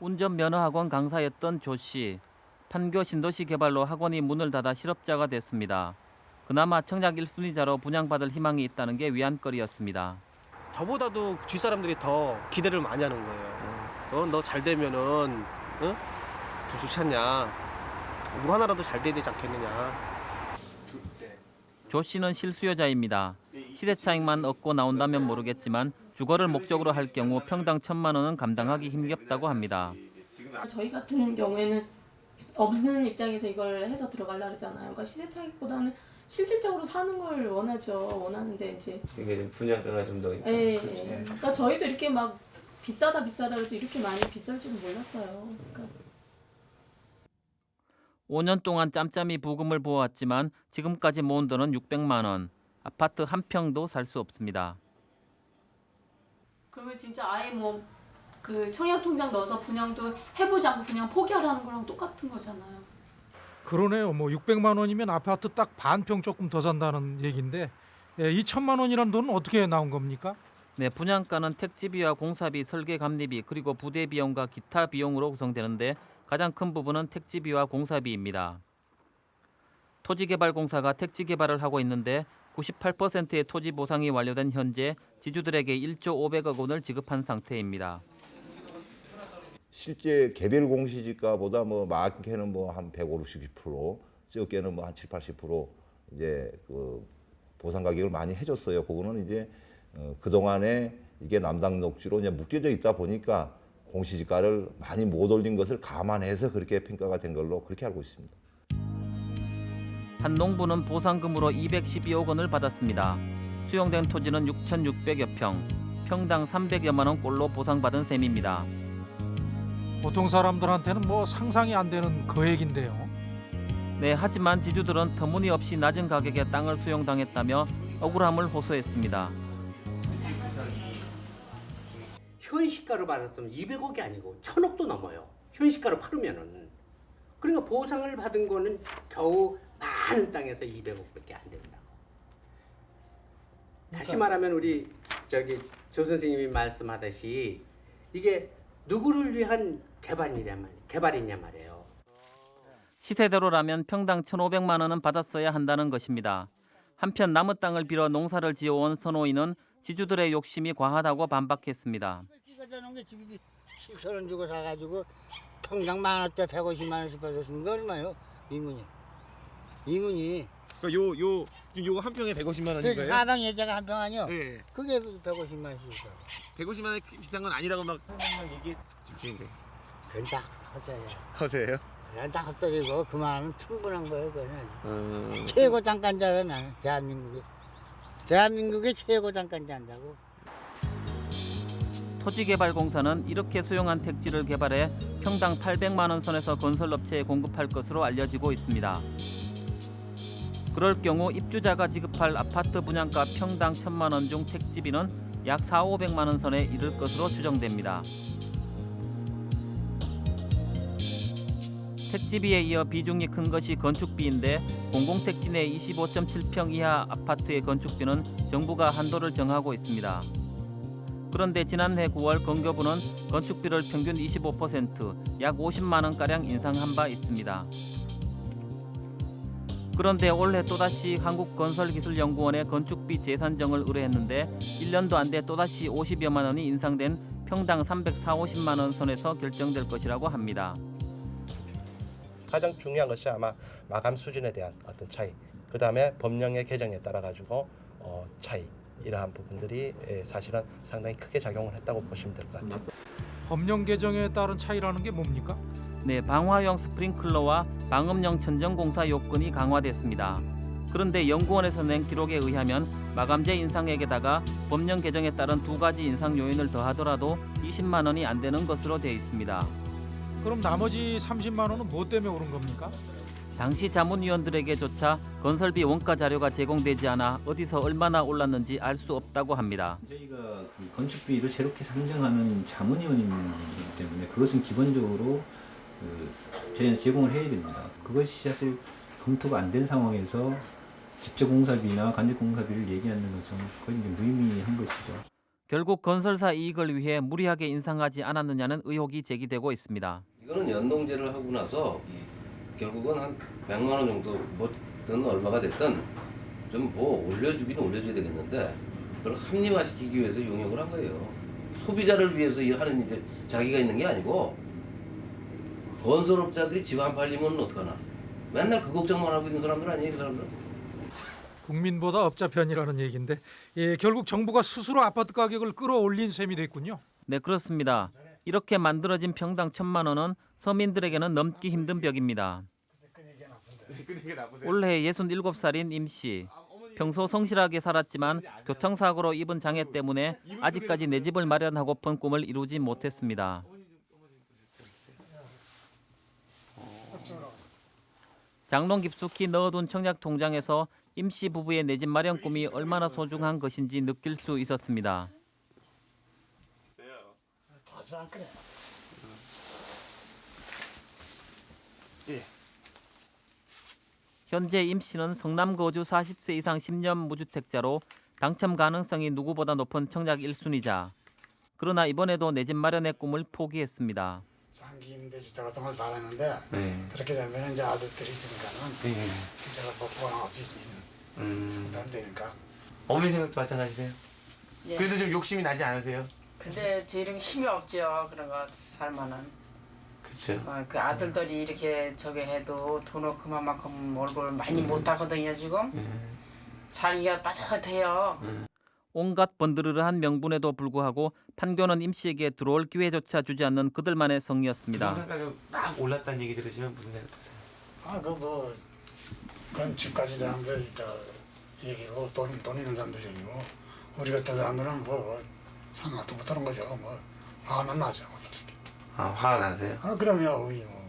운전면허학원 강사였던 조 씨. 판교 신도시 개발로 학원이 문을 닫아 실업자가 됐습니다. 그나마 청약 1순위자로 분양받을 희망이 있다는 게 위안거리였습니다. 저보다도 주 사람들이 더 기대를 많이 하는 거예요. 어, 너잘 되면은 어? 더 좋지 않냐. 누구 하나라도 잘 돼야 되지 않겠느냐. 조 씨는 실수요자입니다. 시세 차익만 얻고 나온다면 모르겠지만 주거를 목적으로 할 경우 평당 천만 원은 감당하기 힘겹다고 합니다. 저희 같은 경우에는 없는 입장에서 이걸 해서 들어가려 그러잖아요. 그러니까 시세 차익보다는 실질적으로 사는 걸 원하죠. 원하는데 이제 이게 좀 분양가가 좀 더. 예, 예. 그러니까 저희도 이렇게 막 비싸다 비싸다 해도 이렇게 많이 비쌀 줄은 몰랐어요. 그러니까 5년 동안 짬짬이 부금을 부어왔지만 지금까지 모은 돈은 600만 원. 아파트 한 평도 살 수 없습니다. 그러면 진짜 아예 뭐 그 청약 통장 넣어서 분양도 해보지 않고 그냥 포기하라는 거랑 똑같은 거잖아요. 그러네요. 뭐 600만 원이면 아파트 딱 반 평 조금 더 산다는 얘기인데 예, 2천만 원이라는 돈은 어떻게 나온 겁니까? 네, 분양가는 택지비와 공사비, 설계 감리비, 그리고 부대 비용과 기타 비용으로 구성되는데 가장 큰 부분은 택지비와 공사비입니다. 토지개발공사가 택지 개발을 하고 있는데 98%의 토지 보상이 완료된 현재 지주들에게 1조 500억 원을 지급한 상태입니다. 실제 개별 공시지가보다 뭐 많게는 뭐 한 150, 60%, 적게는 뭐 한 7, 80% 이제 그 보상 가격을 많이 해줬어요. 그거는 이제 어, 그동안에 이게 남당 녹지로 이제 묶여져 있다 보니까 공시지가를 많이 못 올린 것을 감안해서 그렇게 평가가 된 걸로 그렇게 알고 있습니다. 한 농부는 보상금으로 212억 원을 받았습니다. 수용된 토지는 6,600여 평, 평당 300여만 원 꼴로 보상받은 셈입니다. 보통 사람들한테는 뭐 상상이 안 되는 거액인데요. 네, 하지만 지주들은 터무니없이 낮은 가격에 땅을 수용당했다며 억울함을 호소했습니다. 현시가로 받았으면 200억이 아니고 1000억도 넘어요. 현시가로 팔으면은. 그러니까 보상을 받은 거는 겨우 많은 땅에서 200억밖에 안 된다고. 다시 말하면 우리 저기 조 선생님이 말씀하듯이 이게 누구를 위한 개발이냐 말 개발이냐 말이에요. 시세대로라면 평당 1,500만 원은 받았어야 한다는 것입니다. 한편 남의 땅을 빌어 농사를 지어온 선호인은 지주들의 욕심이 과하다고 반박했습니다. 저런 게 집이 7천 원 주고 사가지고 평당 만 원대 150만 원씩 받았으면 그 얼마요? 이문이. 이문이. 그러니까 요요 요거 한 평에 150만 그 사방 예자가 한 평 아니요? 네. 그게 150만 원씩 줘. 150만 원 비싼 건 아니라고 막 얘기 집주인들. 그건 딱 헛소리야. 허세요? 그건 딱 헛소리고 그만은 충분한 거예요 그거는. 음. 최고 장관자라 나는 대한민국에. 대한민국의 최고 장관자 한다고. 토지개발공사는 이렇게 수용한 택지를 개발해 평당 800만 원 선에서 건설업체에 공급할 것으로 알려지고 있습니다. 그럴 경우 입주자가 지급할 아파트 분양가 평당 1천만 원 중 택지비는 약 4, 500만 원 선에 이를 것으로 추정됩니다. 택지비에 이어 비중이 큰 것이 건축비인데 공공택지 내 25.7평 이하 아파트의 건축비는 정부가 한도를 정하고 있습니다. 그런데 지난해 9월 건교부는 건축비를 평균 25%약 50만 원가량 인상한 바 있습니다. 그런데 올해 또다시 한국건설기술연구원에 건축비 재산정을 의뢰했는데 1년도 안 돼 또다시 50여만 원이 인상된 평당 340, 50만 원 선에서 결정될 것이라고 합니다. 가장 중요한 것이 아마 마감 수준에 대한 어떤 차이, 그 다음에 법령의 개정에 따라 가지고 어, 차이 이러한 부분들이 예, 사실은 상당히 크게 작용을 했다고 보시면 될 것 같아요. 법령 개정에 따른 차이라는 게 뭡니까? 네, 방화형 스프링클러와 방음용 천정공사 요건이 강화됐습니다. 그런데 연구원에서 낸 기록에 의하면 마감재 인상액에다가 법령 개정에 따른 두 가지 인상 요인을 더하더라도 20만 원이 안 되는 것으로 되어 있습니다. 그럼 나머지 30만 원은 뭐 때문에 오른 겁니까? 당시 자문위원들에게조차 건설비 원가 자료가 제공되지 않아 어디서 얼마나 올랐는지 알 수 없다고 합니다. 저희가 그 건축비를 새롭게 상정하는 자문위원이기 때문에 그것은 기본적으로 그 저희는 제공을 해야 됩니다. 그것이 사실 검토가 안 된 상황에서 직접 공사비나 간접 공사비를 얘기하는 것은 거의 무의미한 것이죠. 결국 건설사 이익을 위해 무리하게 인상하지 않았느냐는 의혹이 제기되고 있습니다. 이거는 연동제를 하고 나서 이 결국은 한 100만 원 정도 뭐든 얼마가 됐든 좀 뭐 올려주기는 올려줘야 되겠는데 그걸 합리화시키기 위해서 용역을 한 거예요. 소비자를 위해서 일하는 일에 자기가 있는 게 아니고 건설업자들이 집 안 팔리면 어떡하나. 맨날 그 걱정만 하고 있는 사람들 아니에요, 그 사람들. 국민보다 업자 편이라는 얘기인데 예, 결국 정부가 스스로 아파트 가격을 끌어올린 셈이 됐군요. 네, 그렇습니다. 이렇게 만들어진 평당 천만 원은 서민들에게는 넘기 힘든 벽입니다. 올해 67살인 임 씨. 평소 성실하게 살았지만 교통사고로 입은 장애 때문에 아직까지 내 집을 마련하고픈 꿈을 이루지 못했습니다. 장롱 깊숙이 넣어둔 청약 통장에서 임씨 부부의 내 집 마련 꿈이 얼마나 소중한 것인지 느낄 수 있었습니다. 자주 안 그래. 현재 임 씨는 성남 거주 40세 이상 10년 무주택자로 당첨 가능성이 누구보다 높은 청약 1순위자. 그러나 이번에도 내 집 마련의 꿈을 포기했습니다. 장기 임대주택 같은 걸 바랐는데 네. 그렇게 되면 이제 아들들이 있으니까는 네. 제가 먹고 나갈 수 있는 상담 되니까 어머니 생각도 마찬가지세요? 예. 그래도 좀 욕심이 나지 않으세요? 근데 저런 힘이 없죠. 그런 거 살만은. 그렇죠. 어, 그 아들들이 이렇게 저기 해도 돈을 그만큼 얼굴 많이 못 하거든요 지금. 살기가 빠듯해요. 온갖 번드르르한 명분에도 불구하고 판교는 임 씨에게 들어올 기회조차 주지 않는 그들만의 성이었습니다. 부동산 가격 막 올랐다는 얘기 들으시면 무슨 생각 드세요? 아 그뭐 그건 집까지 사람들 저 얘기고 돈, 돈 있는 사람들 얘기고 우리 같은 사람들은 뭐 상관도 못하는 거죠 뭐 화만 나죠 뭐 솔직히 아 화가 나세요? 아 그럼요 이 뭐.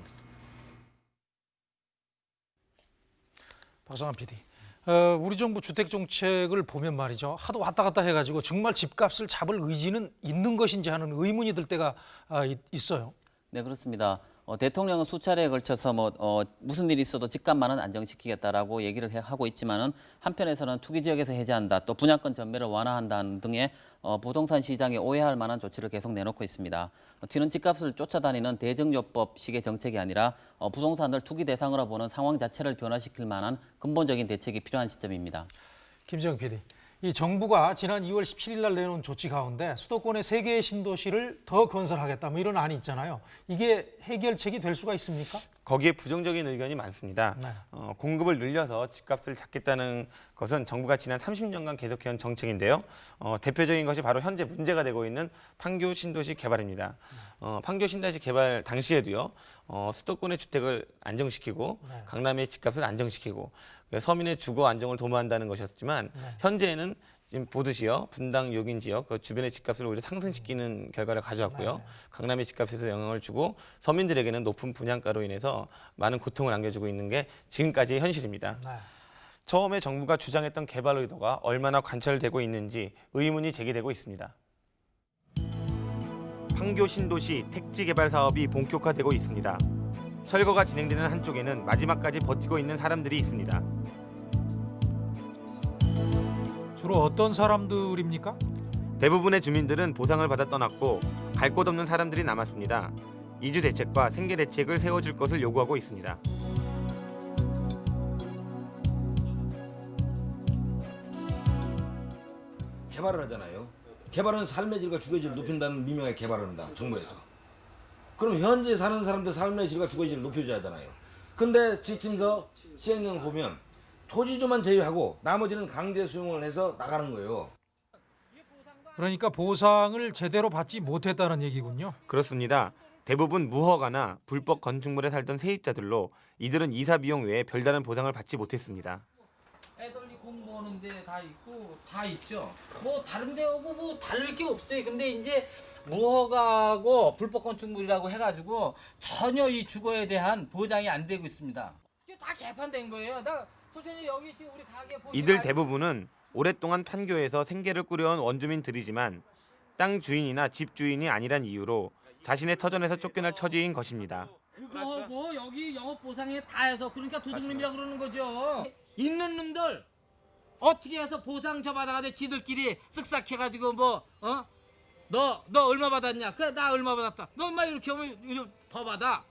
박성환 PD. 어, 우리 정부 주택 정책을 보면 말이죠. 하도 왔다 갔다 해가지고 정말 집값을 잡을 의지는 있는 것인지 하는 의문이 들 때가 아, 있, 있어요. 네 그렇습니다. 어, 대통령은 수차례에 걸쳐서 뭐 어, 무슨 일이 있어도 집값만은 안정시키겠다라고 얘기를 해, 하고 있지만은 한편에서는 투기 지역에서 해제한다, 또 분양권 전매를 완화한다는 등의 어, 부동산 시장에 오해할 만한 조치를 계속 내놓고 있습니다. 어, 튀는 집값을 쫓아다니는 대정요법식의 정책이 아니라 어, 부동산을 투기 대상으로 보는 상황 자체를 변화시킬 만한 근본적인 대책이 필요한 시점입니다. 김정 PD. 이 정부가 지난 2월 17일 날 내놓은 조치 가운데 수도권의 세 개의 신도시를 더 건설하겠다 뭐 이런 안이 있잖아요. 이게 해결책이 될 수가 있습니까? 거기에 부정적인 의견이 많습니다. 네. 어, 공급을 늘려서 집값을 잡겠다는 것은 정부가 지난 30년간 계속해온 정책인데요. 어, 대표적인 것이 바로 현재 문제가 되고 있는 판교 신도시 개발입니다. 어, 판교 신도시 개발 당시에도요. 어, 수도권의 주택을 안정시키고 네. 강남의 집값을 안정시키고 그 서민의 주거 안정을 도모한다는 것이었지만 현재는 지금 보듯이요 분당 요긴 지역 그 주변의 집값을 오히려 상승시키는 결과를 가져왔고요 강남의 집값에서 영향을 주고 서민들에게는 높은 분양가로 인해서 많은 고통을 안겨주고 있는 게 지금까지의 현실입니다. 처음에 정부가 주장했던 개발 의도가 얼마나 관철되고 있는지 의문이 제기되고 있습니다. 판교 신도시 택지 개발 사업이 본격화되고 있습니다. 철거가 진행되는 한쪽에는 마지막까지 버티고 있는 사람들이 있습니다. 주로 어떤 사람들입니까? 대부분의 주민들은 보상을 받아 떠났고 갈 곳 없는 사람들이 남았습니다. 이주 대책과 생계 대책을 세워줄 것을 요구하고 있습니다. 개발을 하잖아요. 개발은 삶의 질과 주거의 질을 높인다는 미명의 개발을 한다. 정부에서. 그럼 현재 사는 사람들 삶의 질과 주거의 질을 높여줘야 하잖아요. 근데 지침서 시행령을 보면 토지주만 제외하고 나머지는 강제 수용을 해서 나가는 거예요. 그러니까 보상을 제대로 받지 못했다는 얘기군요. 그렇습니다. 대부분 무허가나 불법 건축물에 살던 세입자들로 이들은 이사 비용 외에 별다른 보상을 받지 못했습니다. 애들이 공부하는 데 다 있고 다 있죠. 뭐 다른 데하고 뭐 다를 게 없어요. 근데 이제 무허가고 불법 건축물이라고 해가지고 전혀 이 주거에 대한 보장이 안 되고 있습니다. 이게 다 개판된 거예요. 나 이들 대부분은 오랫동안 판교에서 생계를 꾸려온 원주민들이지만 땅 주인이나 집 주인이 아니란 이유로 자신의 터전에서 쫓겨날 처지인 것입니다. 그거하고 여기 영업 보상에 다 해서 그러니까 도둑놈이라 그러는 거죠. 있는 놈들 어떻게 해서 보상 저 받아가지고 지들끼리 쓱싹 해가지고 뭐 어? 너 너 얼마 받았냐? 그래 나 얼마 받았다. 너 얼마 이렇게 하면 더 받아.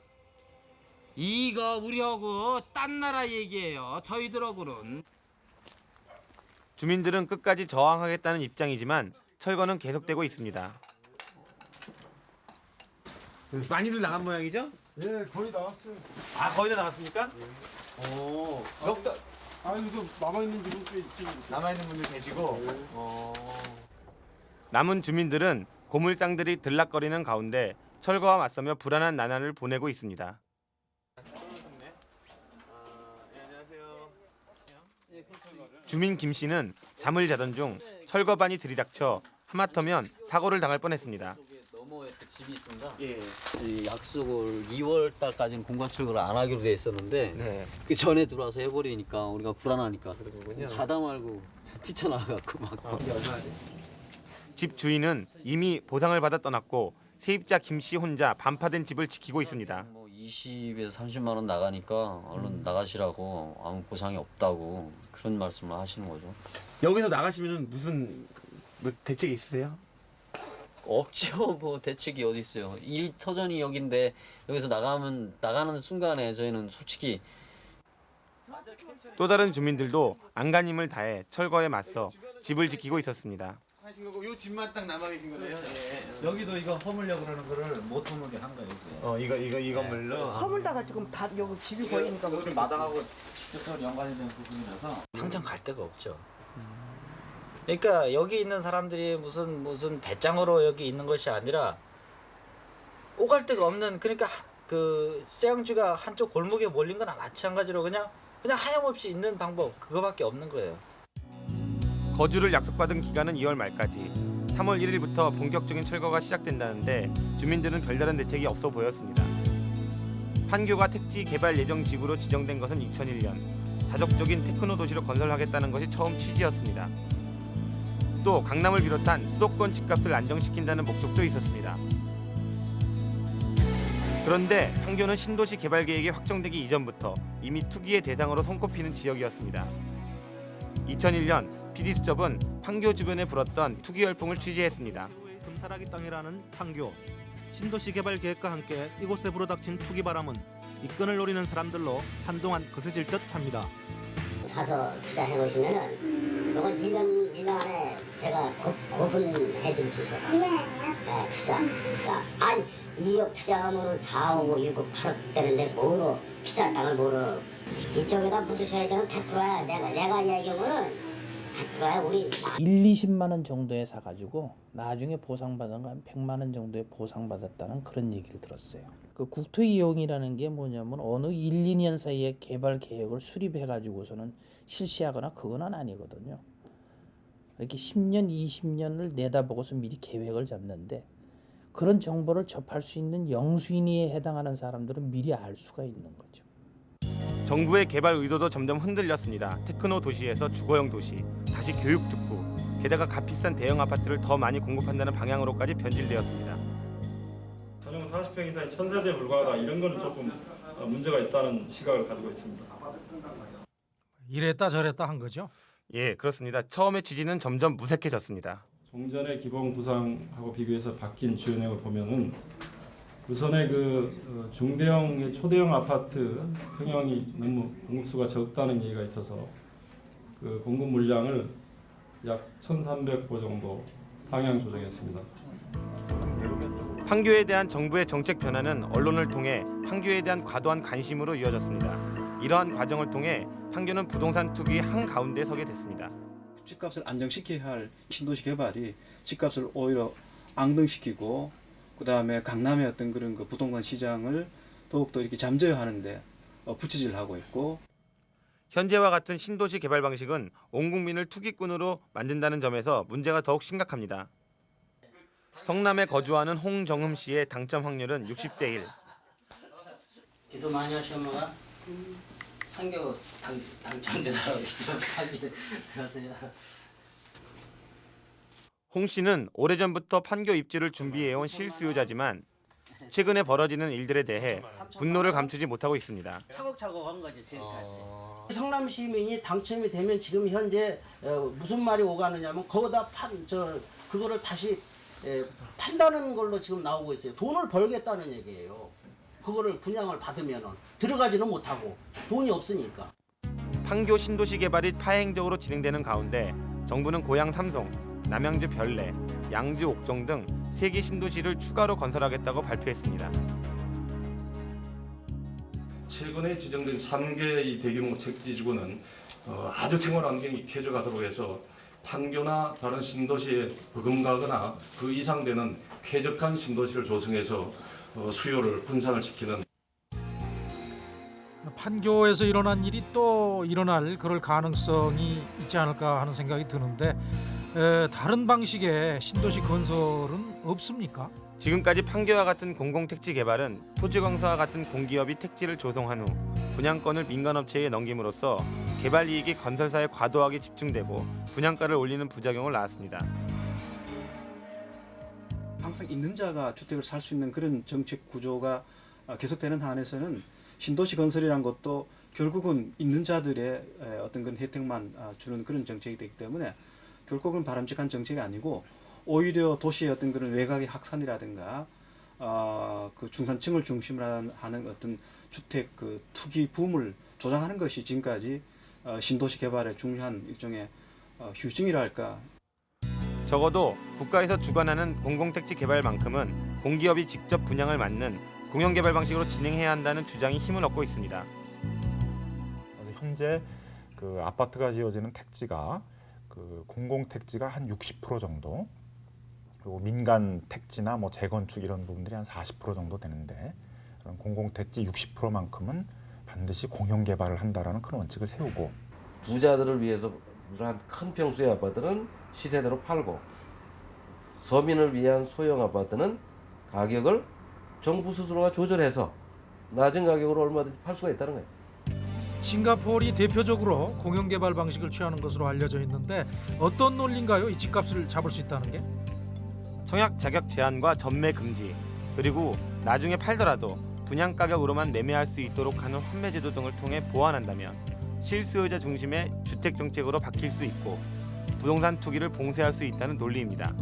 이거 우리하고 딴 나라 얘기예요. 저희들하고는. 주민들은 끝까지 저항하겠다는 입장이지만 철거는 계속되고 있습니다. 많이들 나간 모양이죠? 예, 거의 나왔어요. 아 거의 다 나갔습니까? 오, 적다. 아, 이거 남아 있는 분꽤 있어요. 남아 있는 분들 계시고. 어. 남은 주민들은 고물상들이 들락거리는 가운데 철거와 맞서며 불안한 나날을 보내고 있습니다. 주민 김 씨는 잠을 자던 중 철거반이 들이닥쳐 하마터면 사고를 당할 뻔했습니다. 집이 있습니다. 이 약속을 2월 달까지는 공간 출근을 안 하기로 돼 있었는데 그 전에 들어와서 해버리니까 우리가 불안하니까 자다 말고 뛰쳐나가고 막. 집 주인은 이미 보상을 받아 떠났고 세입자 김 씨 혼자 반파된 집을 지키고 있습니다. 뭐 20에서 30만 원 나가니까 얼른 나가시라고 아무 보상이 없다고 그런 말씀을 하시는 거죠. 여기서 나가시면 무슨 뭐 대책이 있으세요? 없죠. *laughs* 뭐 대책이 어디 있어요. 일 터전이 여긴데 여기서 나가면 나가는 순간에 저희는 솔직히 또 다른 주민들도 안간힘을 다해 철거에 맞서 집을 지키고 있었습니다. 하신 거고 요 집만 딱 남아 계신 거네요. 여기도 이거 허물려고 그러는 거를 못 허물게 한 거예요. 어 이거 이거 이 건물로 허물다가 지금 다 여기 집이 보이니까 뭐좀 마당하고 직접적으로 연관이 되는 부분이라서 당장 갈 데가 없죠. 그러니까 여기 있는 사람들이 무슨 무슨 배짱으로 여기 있는 것이 아니라 오갈 데가 없는 그러니까 하- 그 쇠양주가 한쪽 골목에 몰린 거나 마찬가지로 그냥 그냥 하염없이 있는 방법 그거밖에 없는 거예요. 거주를 약속받은 기간은 2월 말까지. 3월 1일부터 본격적인 철거가 시작된다는데 주민들은 별다른 대책이 없어 보였습니다. 판교가 택지 개발 예정 지구로 지정된 것은 2001년. 자적적인 테크노 도시로 건설하겠다는 것이 처음 취지였습니다. 또 강남을 비롯한 수도권 집값을 안정시킨다는 목적도 있었습니다. 그런데 판교는 신도시 개발 계획이 확정되기 이전부터 이미 투기의 대상으로 손꼽히는 지역이었습니다. 2001년 PD수첩은 판교 주변에 불었던 투기 열풍을 취재했습니다. 금사라기 땅이라는 판교 신도시 개발 계획과 함께 이곳에 불어닥친 투기 바람은 이권을 노리는 사람들로 한동안 거세질 듯합니다. 사서 투자해 보시면은 이건 1년 1년 안에 제가 고, 고분해 드릴 수 있어요. 네, 투자. 그러니까 한 2억 투자하면 4억, 5억, 6억, 8억 되는데 뭐로 비싼 땅을 뭐로 이쪽에다 묻으셔야 되는 100%야. 내가 내가 이야기하면은 100%야 우리 1, 20만 원 정도에 사가지고 나중에 보상받은 거한 100만 원 정도에 보상받았다는 그런 얘기를 들었어요. 그 국토 이용이라는 게 뭐냐면 어느 1, 2년 사이에 개발 계획을 수립해 가지고서는 실시하거나 그거는 아니거든요. 이렇게 10년, 20년을 내다보고서 미리 계획을 잡는데 그런 정보를 접할 수 있는 영수인위에 해당하는 사람들은 미리 알 수가 있는 거죠. 정부의 개발 의도도 점점 흔들렸습니다. 테크노 도시에서 주거형 도시, 다시 교육 특구, 게다가 값비싼 대형 아파트를 더 많이 공급한다는 방향으로까지 변질되었습니다. 전용 40평 이상이 천세대에 불과하다 이런 거는 조금 어, 문제가 있다는 시각을 가지고 있습니다. 이랬다 저랬다 한 거죠. 예, 그렇습니다. 처음에 취지는 점점 무색해졌습니다. 종전의 기본 구상하고 비교해서 바뀐 주연액을 보면은 우선의 그 어, 중대형의 초대형 아파트 평형이 너무 공급수가 적다는 얘기가 있어서 그 공급 물량을 약 1,300호 정도 상향 조정했습니다. 판교에 대한 정부의 정책 변화는 언론을 통해 판교에 대한 과도한 관심으로 이어졌습니다. 이러한 과정을 통해 판교는 부동산 투기 한 가운데 서게 됐습니다. 집값을 안정시켜야 할 신도시 개발이 집값을 오히려 앙등시키고 그 다음에 강남의 어떤 그런 그 부동산 시장을 더욱더 이렇게 잠재워 하는데 어, 부채질 하고 있고 현재와 같은 신도시 개발 방식은 온 국민을 투기꾼으로 만든다는 점에서 문제가 더욱 심각합니다. 성남에 거주하는 홍정흠 씨의 당첨 확률은 60대 1. 기도 많이 하시면가 한겨 당 당첨되더라고 기도까지 하세요. 홍 씨는 오래전부터 판교 입주를 준비해온 실수요자지만 최근에 벌어지는 일들에 대해 분노를 감추지 못하고 있습니다. 차곡차곡 한 거죠 지금까지. 성남 시민이 당첨이 되면 지금 현재 어, 무슨 말이 오가느냐면 거기다 판 저 그거를 다시 에, 판다는 걸로 지금 나오고 있어요. 돈을 벌겠다는 얘기예요. 그거를 분양을 받으면은 들어가지는 못하고 돈이 없으니까. 판교 신도시 개발이 파행적으로 진행되는 가운데 정부는 고양 삼성, 남양주 별내, 양주 옥정 등세개 신도시를 추가로 건설하겠다고 발표했습니다. 최근에 지정된 3개의 대규모 택지지구는 어, 아주 생활 환경이 쾌적하도록 해서 판교나 다른 신도시에 버금가거나 그 이상 되는 쾌적한 신도시를 조성해서 어, 수요를 분산을 시키는 판교에서 일어난 일이 또 일어날 그럴 가능성이 있지 않을까 하는 생각이 드는데 에, 다른 방식의 신도시 건설은 없습니까? 지금까지 판교와 같은 공공택지 개발은 토지공사와 같은 공기업이 택지를 조성한 후 분양권을 민간업체에 넘김으로써 개발 이익이 건설사에 과도하게 집중되고 분양가를 올리는 부작용을 낳았습니다. 항상 있는 자가 주택을 살 수 있는 그런 정책 구조가 어, 계속되는 한에서는 신도시 건설이란 것도 결국은 있는 자들의 에, 어떤 그런 혜택만 아, 주는 그런 정책이 되기 때문에 결국은 바람직한 정책이 아니고 오히려 도시의 어떤 그런 외곽의 확산이라든가 어, 그 중산층을 중심으로 하는 어떤 주택 그 투기 붐을 조장하는 것이 지금까지 어, 신도시 개발의 중요한 일종의 어, 휴증이랄까 적어도 국가에서 주관하는 공공택지 개발만큼은 공기업이 직접 분양을 맡는 공영개발 방식으로 진행해야 한다는 주장이 힘을 얻고 있습니다. 현재 그 아파트가 지어지는 택지가 그 공공 택지가 한 60% 정도 그리고 민간 택지나 뭐 재건축 이런 부분들이 한 40% 정도 되는데 그런 공공 택지 60%만큼은 반드시 공영 개발을 한다라는 큰 원칙을 세우고 부자들을 위해서 한큰 평수의 아파트는 시세대로 팔고 서민을 위한 소형 아파트는 가격을 정부 스스로가 조절해서 낮은 가격으로 얼마든지 팔 수가 있다는 거예요. 싱가포르이 대표적으로 공영 개발 방식을 취하는 것으로 알려져 있는데 어떤 논리인가요? 이 집값을 잡을 수 있다는 게? 청약 자격 제한과 전매 금지 그리고 나중에 팔더라도 분양 가격으로만 매매할 수 있도록 하는 환매 제도 등을 통해 보완한다면 실수요자 중심의 주택 정책으로 바뀔 수 있고 부동산 투기를 봉쇄할 수 있다는 논리입니다.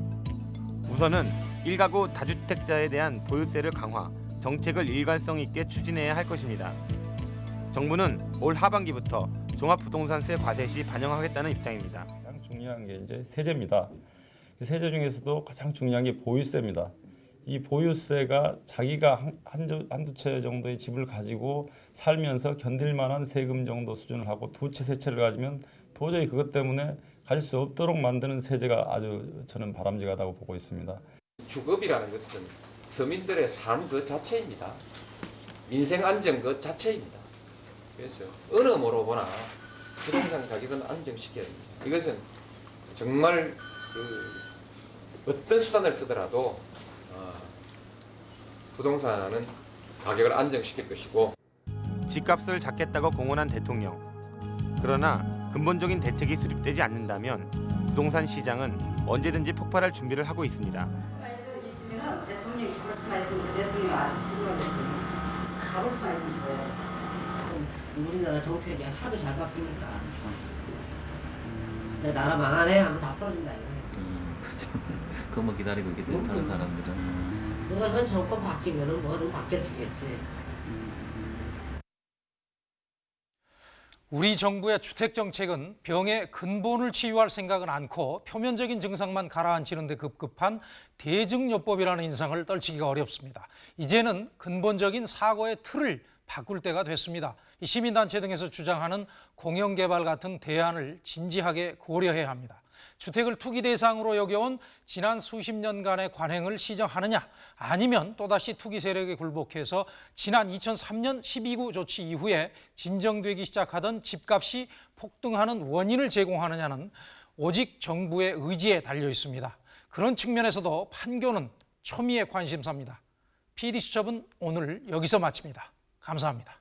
우선은 일가구 다주택자에 대한 보유세를 강화, 정책을 일관성 있게 추진해야 할 것입니다. 정부는 올 하반기부터 종합부동산세 과세 시 반영하겠다는 입장입니다. 가장 중요한 게 이제 세제입니다. 그 세제 중에서도 가장 중요한 게 보유세입니다. 이 보유세가 자기가 한, 한두, 한두 채 정도의 집을 가지고 살면서 견딜 만한 세금 정도 수준을 하고 두 채, 세 채를 가지면 도저히 그것 때문에 가질 수 없도록 만드는 세제가 아주 저는 바람직하다고 보고 있습니다. 주거비라는 것은 서민들의 삶 그 자체입니다. 민생 안정 그 자체입니다. 그래서 어느 모로 보나 부동산 가격은 안정시켜야 됩니다. 이것은 정말 그 어떤 수단을 쓰더라도 어, 부동산은 가격을 안정시킬 것이고 집값을 잡겠다고 공언한 대통령. 그러나 근본적인 대책이 수립되지 않는다면 부동산 시장은 언제든지 폭발할 준비를 하고 있습니다. 대통령이 잡을 수만 있으면 대통령 안 쓰는 거지. 잡을 수만 있으면 잡아야죠. 우리나라 정책이 하도 잘 바뀌니까. 이제 나라 망하네 하면 다 풀어준다 이거. 그거 기다리고 있겠지 다른 사람들은. 누가 현 정권 바뀌면은 뭐든 바뀌어지겠지. 우리 정부의 주택 정책은 병의 근본을 치유할 생각은 않고 표면적인 증상만 가라앉히는 데 급급한 대증요법이라는 인상을 떨치기가 어렵습니다. 이제는 근본적인 사고의 틀을 바꿀 때가 됐습니다. 이 시민단체 등에서 주장하는 공영개발 같은 대안을 진지하게 고려해야 합니다. 주택을 투기 대상으로 여겨온 지난 수십 년간의 관행을 시정하느냐 아니면 또다시 투기 세력에 굴복해서 지난 2003년 12구 조치 이후에 진정되기 시작하던 집값이 폭등하는 원인을 제공하느냐는 오직 정부의 의지에 달려 있습니다. 그런 측면에서도 판교는 초미의 관심사입니다. PD수첩은 오늘 여기서 마칩니다. 감사합니다.